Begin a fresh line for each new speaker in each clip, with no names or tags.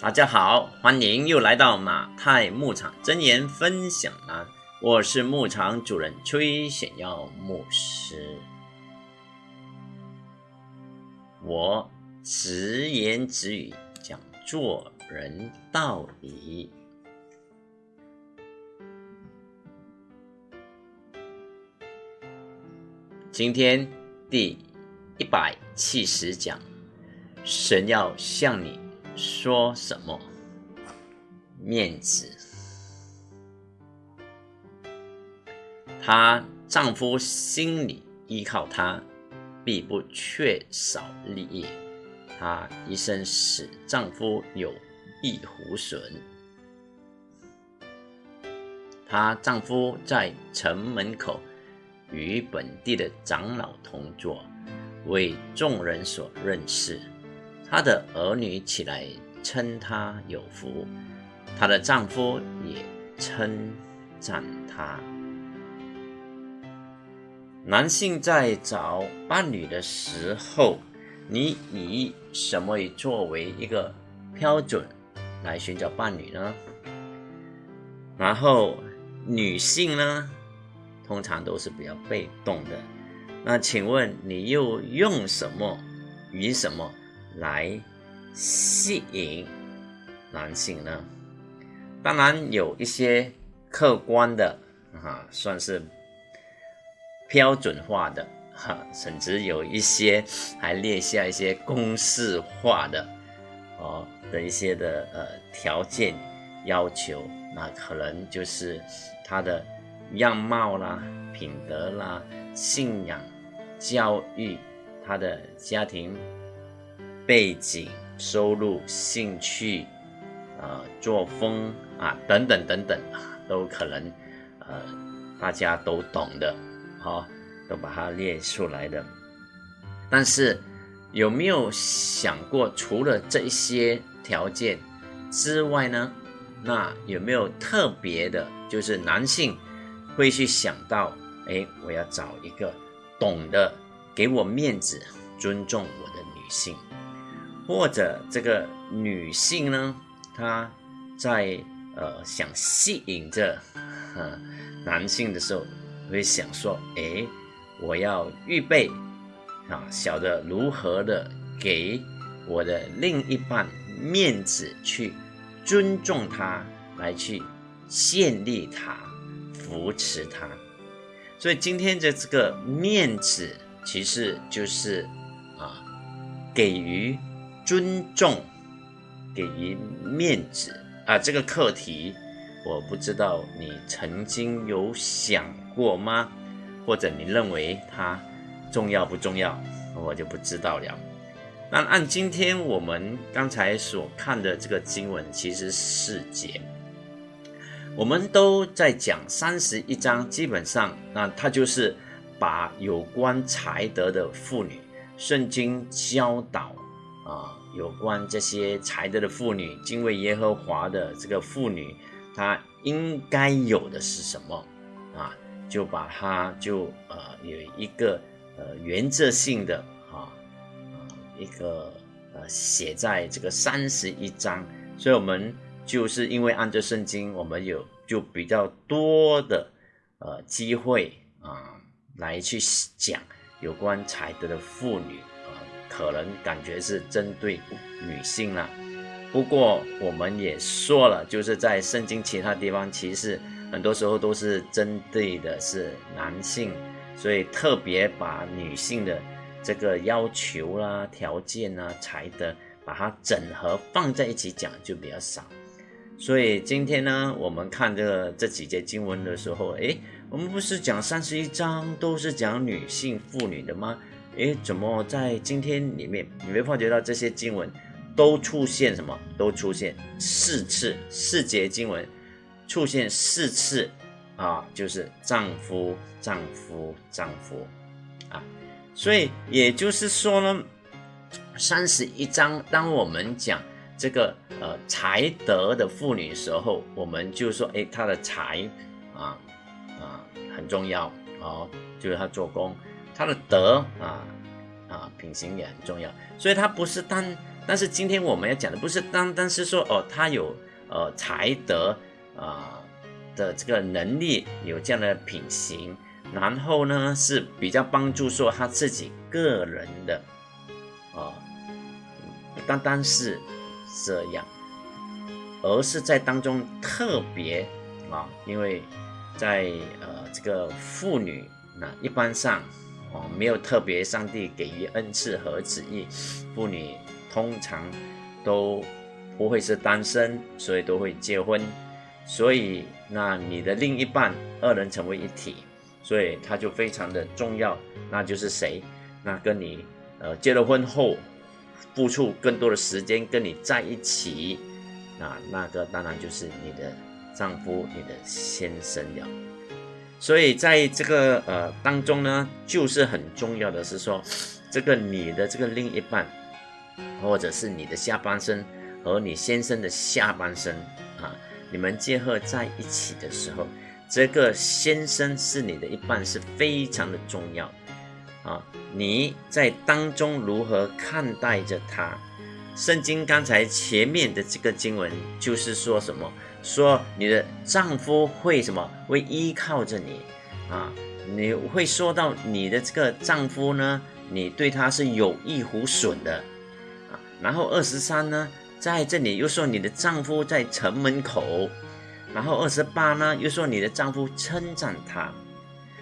大家好，欢迎又来到马太牧场真言分享栏，我是牧场主人崔显耀牧师。我直言直语讲做人道理。今天第一百七十讲，神要向你说什么？面子。她丈夫心里依靠她。必不缺少利益，她一生使丈夫有益无损。她丈夫在城门口与本地的长老同坐，为众人所认识。她的儿女起来称她有福，她的丈夫也称赞她。男性在找伴侣的时候，你以什么作为一个标准来寻找伴侣呢？然后女性呢，通常都是比较被动的。那请问你又用什么与什么来吸引男性呢？当然有一些客观的啊，算是。标准化的哈，甚至有一些还列下一些公式化的哦的一些的呃条件要求，那可能就是他的样貌啦、品德啦、信仰、教育、他的家庭背景、收入、兴趣啊、作风啊等等等等啊，都可能呃大家都懂的。好，都把它列出来的。但是有没有想过，除了这些条件之外呢？那有没有特别的，就是男性会去想到，哎，我要找一个懂得给我面子、尊重我的女性，或者这个女性呢，她在呃想吸引着男性的时候。会想说，哎，我要预备啊，晓得如何的给我的另一半面子，去尊重他，来去建立他，扶持他。所以今天的这个面子，其实就是啊，给予尊重，给予面子啊。这个课题，我不知道你曾经有想。过吗？或者你认为它重要不重要？我就不知道了。那按今天我们刚才所看的这个经文，其实四节，我们都在讲三十一章，基本上那它就是把有关才德的妇女，圣经教导啊，有关这些才德的妇女，敬畏耶和华的这个妇女，她应该有的是什么啊？就把它就呃有一个呃原则性的啊一个呃写在这个三十一章，所以我们就是因为按照圣经，我们有就比较多的呃机会啊来去讲有关才德的妇女，可能感觉是针对女性了。不过我们也说了，就是在圣经其他地方其实。很多时候都是针对的是男性，所以特别把女性的这个要求啦、条件啊、才德，把它整合放在一起讲就比较少。所以今天呢，我们看这个这几节经文的时候，诶，我们不是讲三十一章都是讲女性妇女的吗？诶，怎么在今天里面你会发觉到这些经文都出现什么？都出现四次四节经文。出现四次啊，就是丈夫、丈夫、丈夫啊，所以也就是说呢，三十一章，当我们讲这个呃才德的妇女时候，我们就说，哎，她的才啊啊很重要哦，就是她做工，他的德啊啊品行也很重要，所以他不是单但是今天我们要讲的不是单单是说哦，他有呃才德啊的这个能力，有这样的品行，然后呢是比较帮助说他自己个人的啊，不单单是这样，而是在当中特别啊，因为在呃这个妇女那一般上哦没有特别上帝给予恩赐和旨意，妇女。通常都不会是单身，所以都会结婚。所以，那你的另一半二人成为一体，所以他就非常的重要。那就是谁？那跟你呃结了婚后，付出更多的时间跟你在一起，那那个当然就是你的丈夫、你的先生了。所以在这个呃当中呢，就是很重要的是说，这个你的这个另一半。或者是你的下半身和你先生的下半身啊，你们结合在一起的时候，这个先生是你的一半，是非常的重要啊。你在当中如何看待着他？圣经刚才前面的这个经文就是说什么？说你的丈夫会什么？会依靠着你啊？你会说到你的这个丈夫呢？你对他是有益无损的啊。然后二十三呢，在这里又说你的丈夫在城门口，然后二十八呢又说你的丈夫称赞他，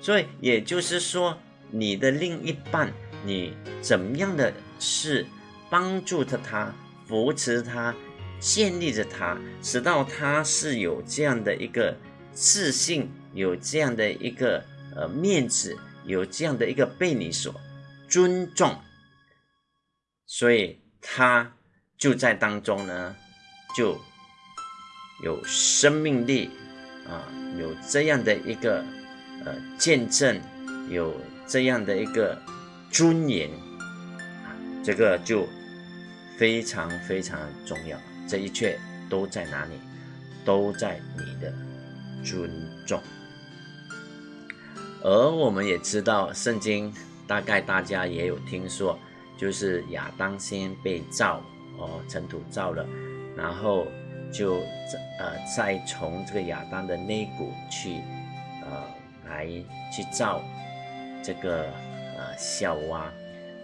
所以也就是说你的另一半，你怎么样的是帮助着他，扶持他，建立着他，使到他是有这样的一个自信，有这样的一个呃面子，有这样的一个被你所尊重，所以。他就在当中呢，就有生命力啊，有这样的一个呃见证，有这样的一个尊严，这个就非常非常重要。这一切都在哪里？都在你的尊重。而我们也知道，圣经大概大家也有听说。就是亚当先被造哦，尘土造了，然后就呃再从这个亚当的肋骨去呃来去造这个呃小蛙，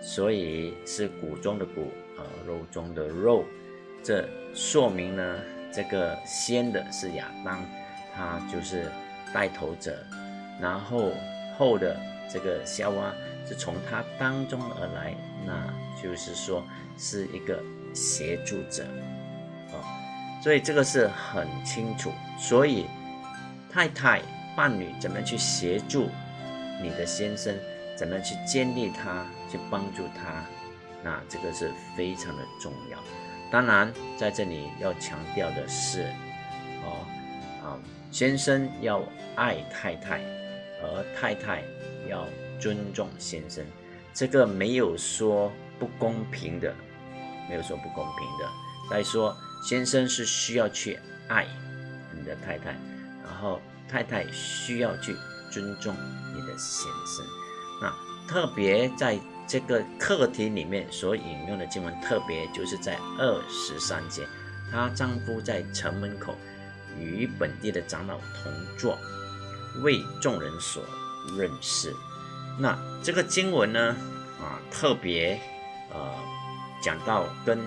所以是骨中的骨呃肉中的肉，这说明呢这个先的是亚当，他就是带头者，然后后的这个小蛙。是从他当中而来，那就是说是一个协助者，哦，所以这个是很清楚。所以太太伴侣怎么去协助你的先生，怎么去建立他，去帮助他，那这个是非常的重要。当然，在这里要强调的是，哦，啊，先生要爱太太，而太太要。尊重先生，这个没有说不公平的，没有说不公平的。再说，先生是需要去爱你的太太，然后太太需要去尊重你的先生。那特别在这个课题里面所引用的经文，特别就是在二十三节，她丈夫在城门口与本地的长老同坐，为众人所认识。那这个经文呢，啊，特别呃讲到跟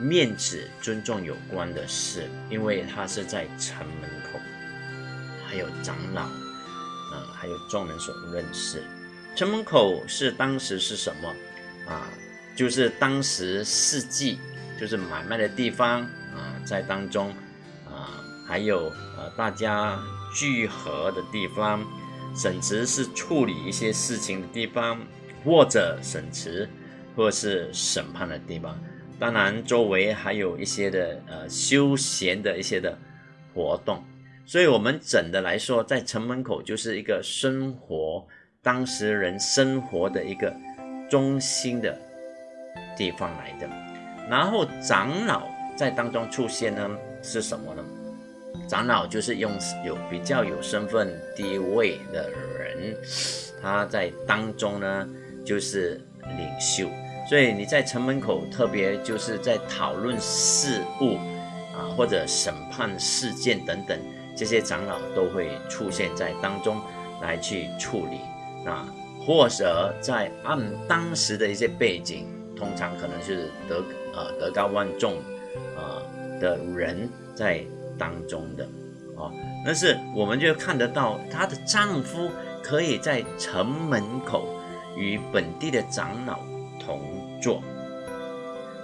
面子尊重有关的事，因为他是在城门口，还有长老，啊，还有众人所认识。城门口是当时是什么啊？就是当时四季，就是买卖的地方啊，在当中啊，还有呃大家聚合的地方。审词是处理一些事情的地方，或者审词，或是审判的地方。当然，周围还有一些的呃休闲的一些的活动。所以，我们整的来说，在城门口就是一个生活当时人生活的一个中心的地方来的。然后，长老在当中出现呢，是什么呢？长老就是用有比较有身份地位的人，他在当中呢就是领袖，所以你在城门口，特别就是在讨论事务啊，或者审判事件等等，这些长老都会出现在当中来去处理啊，或者在按当时的一些背景，通常可能是德呃德高望重啊的人在当中的哦，但是我们就看得到她的丈夫可以在城门口与本地的长老同。坐，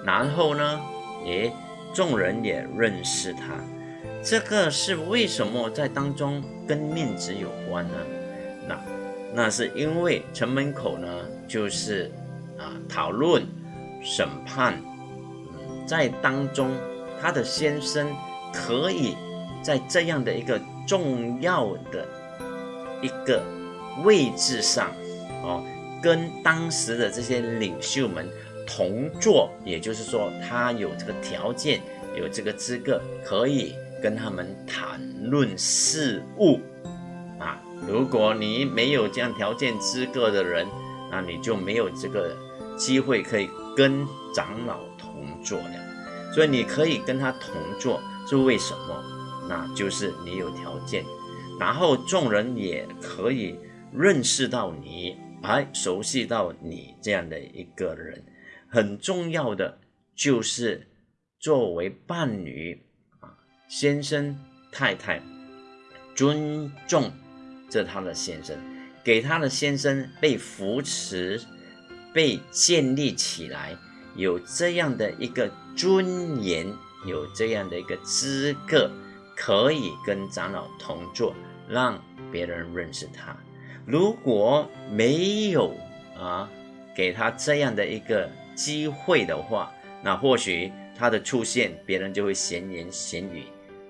然后呢，也众人也认识他，这个是为什么在当中跟面子有关呢？那那是因为城门口呢，就是啊讨论审判，嗯，在当中他的先生可以在这样的一个重要的一个位置上，哦，跟当时的这些领袖们。同坐，也就是说，他有这个条件，有这个资格，可以跟他们谈论事物。如果你没有这样条件资格的人，那你就没有这个机会可以跟长老同坐的。所以你可以跟他同坐，是为什么？那就是你有条件，然后众人也可以认识到你，哎，熟悉到你这样的一个人。很重要的就是作为伴侣啊，先生太太尊重这他的先生，给他的先生被扶持、被建立起来，有这样的一个尊严，有这样的一个资格，可以跟长老同坐，让别人认识他。如果没有啊，给他这样的一个。机会的话，那或许他的出现，别人就会闲言闲语，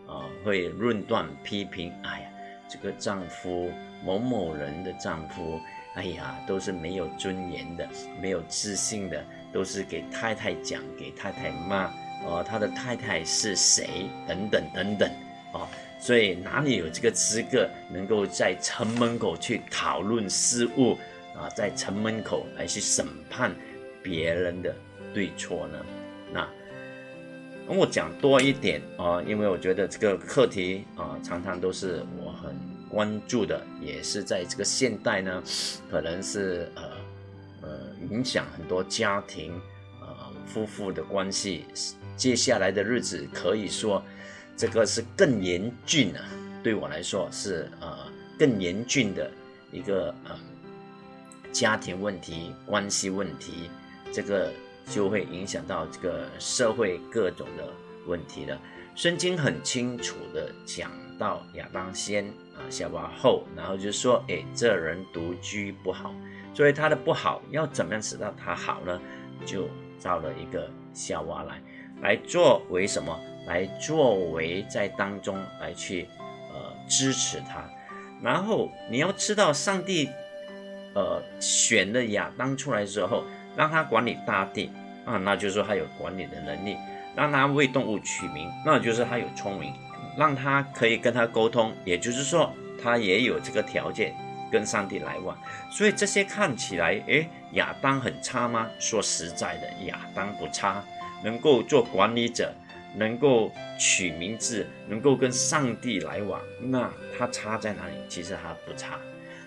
啊，会论断批评。哎呀，这个丈夫某某人的丈夫，哎呀，都是没有尊严的，没有自信的，都是给太太讲，给太太骂。哦，他的太太是谁？等等等等。哦，所以哪里有这个资格，能够在城门口去讨论事物啊，在城门口来去审判？别人的对错呢？那我讲多一点啊，因为我觉得这个课题啊，常常都是我关注的，也是在这个现代呢，可能是呃呃影响很多家庭呃夫妇的关系。接下来的日子可以说这个是更严峻啊，对我来说是呃更严峻的一个呃家庭问题、关系问题。这个就会影响到这个社会各种的问题了。圣经很清楚的讲到亚当先啊，夏娃后，然后就说，哎，这人独居不好，所以他的不好要怎么样使到他好呢？就造了一个夏娃来，来作为什么？来作为在当中来去呃支持他。然后你要知道，上帝呃选的亚当出来之后。让他管理大地啊，那就是说他有管理的能力；让他为动物取名，那就是他有聪明；让他可以跟他沟通，也就是说他也有这个条件跟上帝来往。所以这些看起来，诶，亚当很差吗？说实在的，亚当不差，能够做管理者，能够取名字，能够跟上帝来往，那他差在哪里？其实他不差，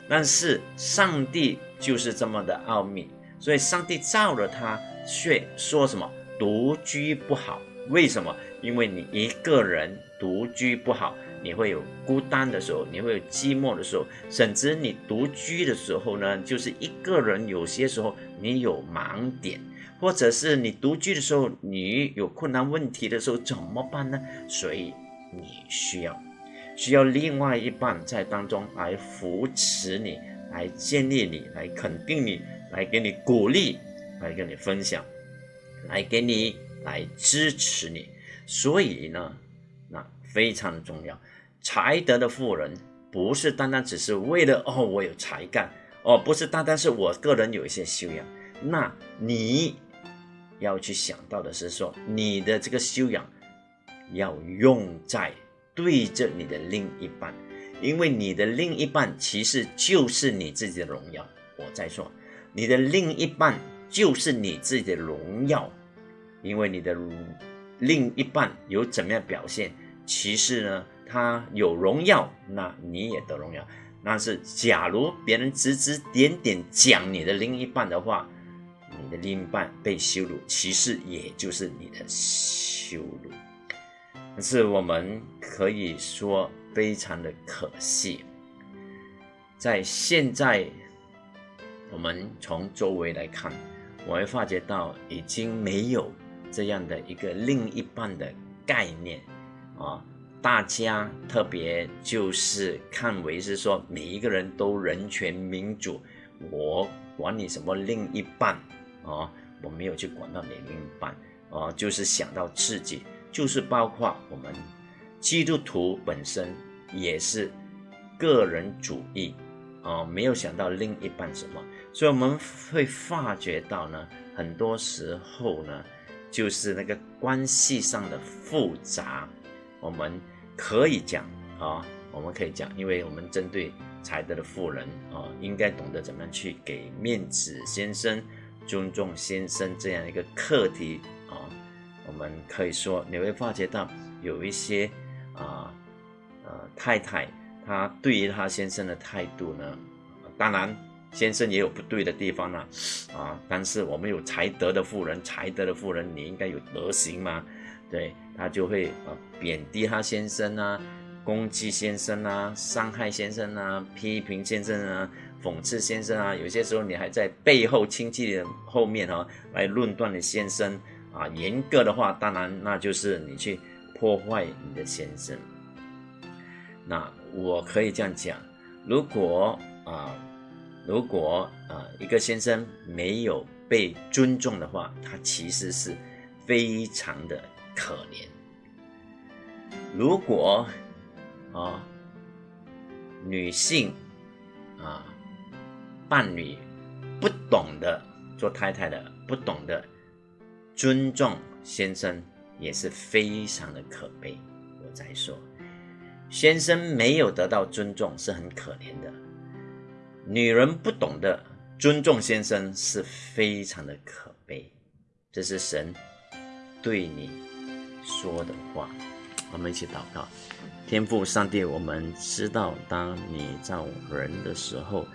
但是上帝就是这么的奥秘。所以上帝造了他，却说什么独居不好？为什么？因为你一个人独居不好，你会有孤单的时候，你会有寂寞的时候，甚至你独居的时候呢，就是一个人，有些时候你有盲点，或者是你独居的时候，你有困难问题的时候怎么办呢？所以你需要需要另外一半在当中来扶持你，来建立你，来肯定你。来给你鼓励，来跟你分享，来给你来支持你，所以呢，那非常的重要。才德的富人不是单单只是为了哦，我有才干哦，不是单单是我个人有一些修养。那你要去想到的是说，你的这个修养要用在对着你的另一半，因为你的另一半其实就是你自己的荣耀。我在说。你的另一半就是你自己的荣耀，因为你的另一半有怎么样表现，其实呢，他有荣耀，那你也得荣耀。但是，假如别人指指点点讲你的另一半的话，你的另一半被羞辱，其实也就是你的羞辱。但是我们可以说非常的可惜，在现在我们从周围来看，我会发觉到已经没有这样的一个另一半的概念啊。大家特别就是看为是说每一个人都人权民主，我管你什么另一半啊，我没有去管到你另一半啊，就是想到自己，就是包括我们基督徒本身也是个人主义啊，没有想到另一半什么，所以我们会发觉到呢，很多时候呢，就是那个关系上的复杂，我们。可以讲啊，我们可以讲，因为我们针对才德的富人啊，应该懂得怎么样去给面子先生、尊重先生这样一个课题啊。我们可以说，你会发觉到有一些啊呃太太，她对于她先生的态度呢，当然先生也有不对的地方呢啊，但是我们有才德的富人，才德的富人，你应该有德行嘛。对他就会呃贬低他先生啊，攻击先生啊，伤害先生啊，批评先生啊，讽刺先生啊，有些时候你还在背后亲戚的后面哈来论断你先生啊，严格的话，当然那就是你去破坏你的先生。那我可以这样讲，如果啊，如果啊一个先生没有被尊重的话，他其实是非常的。可怜。如果啊，女性啊，伴侣不懂得做太太的，不懂得尊重先生，也是非常的可悲。我再说，先生没有得到尊重是很可怜的。女人不懂得尊重先生是非常的可悲。这是神对你。说的话，我们一起祷告。天父上帝，我们知道，当你造人的时候，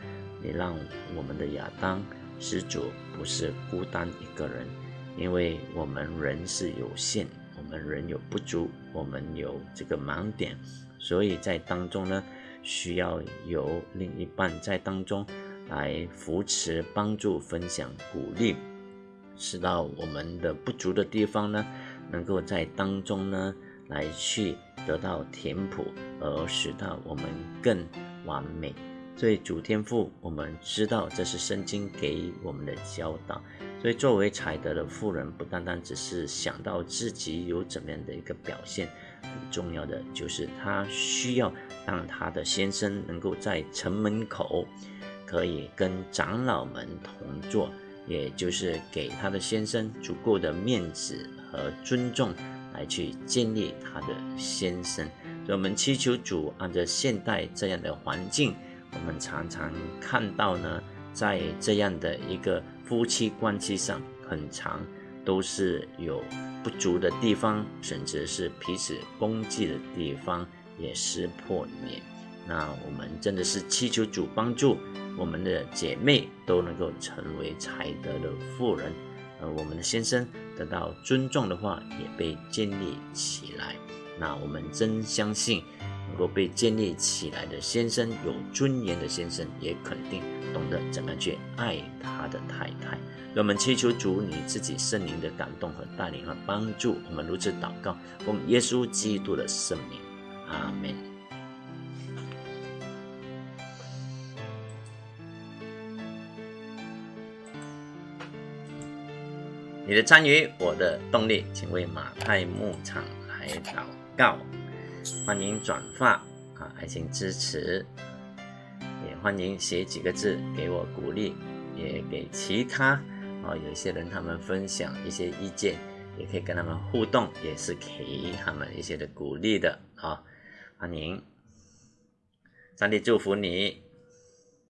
你让我们的亚当施主不是孤单一个人，因为我们人是有限，我们人有不足，我们有这个盲点，所以在当中呢，需要有另一半在当中来扶持、帮助、分享、鼓励，使到我们的不足的地方呢。能够在当中呢，来去得到填补，而使到我们更完美。所以主天赋，我们知道这是圣经给我们的教导。所以作为才德的妇人，不单单只是想到自己有怎么样的一个表现，很重要的就是她需要让她的先生能够在城门口可以跟长老们同坐，也就是给她的先生足够的面子。和尊重来去建立他的先生，所以我们祈求主按照现代这样的环境，我们常常看到呢，在这样的一个夫妻关系上，很长都是有不足的地方，甚至是彼此攻击的地方也撕破脸。那我们真的是祈求主帮助我们的姐妹都能够成为才德的妇人。而我们的先生得到尊重的话，也被建立起来。那我们真相信，能够被建立起来的先生，有尊严的先生，也肯定懂得怎么去爱他的太太。我们祈求主你自己圣灵的感动和带领和帮助，我们如此祷告，奉耶稣基督的圣名，阿门。你的参与，我的动力，请为马太牧场来祷告。欢迎转发啊，爱心支持，也欢迎写几个字给我鼓励，也给其他啊有些人他们分享一些意见，也可以跟他们互动，也是给他们一些的鼓励的啊。欢迎，上帝祝福你。